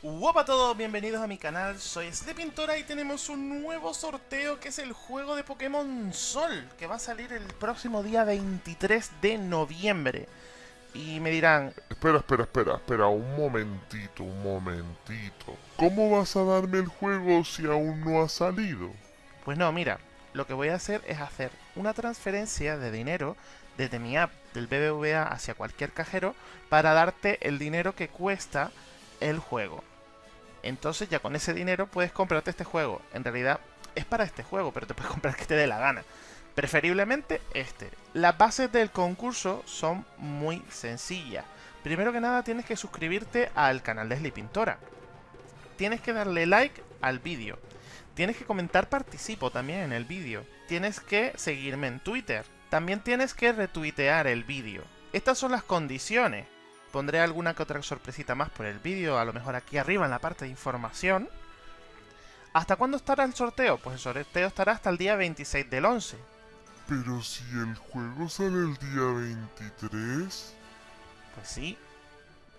Hola a todos, bienvenidos a mi canal, soy Slepintora y tenemos un nuevo sorteo que es el juego de Pokémon Sol, que va a salir el próximo día 23 de noviembre. Y me dirán... Espera, espera, espera, espera, un momentito, un momentito. ¿Cómo vas a darme el juego si aún no ha salido? Pues no, mira, lo que voy a hacer es hacer una transferencia de dinero desde mi app del BBVA hacia cualquier cajero para darte el dinero que cuesta el juego. Entonces ya con ese dinero puedes comprarte este juego. En realidad es para este juego, pero te puedes comprar que te dé la gana. Preferiblemente este. Las bases del concurso son muy sencillas. Primero que nada tienes que suscribirte al canal de Pintora. Tienes que darle like al vídeo. Tienes que comentar participo también en el vídeo. Tienes que seguirme en Twitter. También tienes que retuitear el vídeo. Estas son las condiciones. Pondré alguna que otra sorpresita más por el vídeo, a lo mejor aquí arriba en la parte de información. ¿Hasta cuándo estará el sorteo? Pues el sorteo estará hasta el día 26 del 11. Pero si el juego sale el día 23... Pues sí,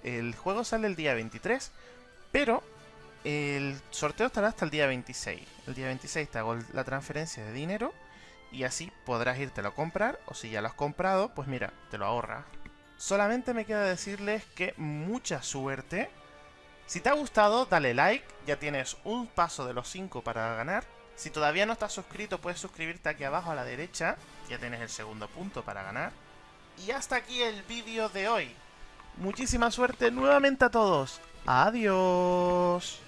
el juego sale el día 23, pero el sorteo estará hasta el día 26. El día 26 te hago la transferencia de dinero y así podrás irte a comprar o si ya lo has comprado, pues mira, te lo ahorras. Solamente me queda decirles que mucha suerte. Si te ha gustado, dale like, ya tienes un paso de los 5 para ganar. Si todavía no estás suscrito, puedes suscribirte aquí abajo a la derecha, ya tienes el segundo punto para ganar. Y hasta aquí el vídeo de hoy. Muchísima suerte nuevamente a todos. Adiós.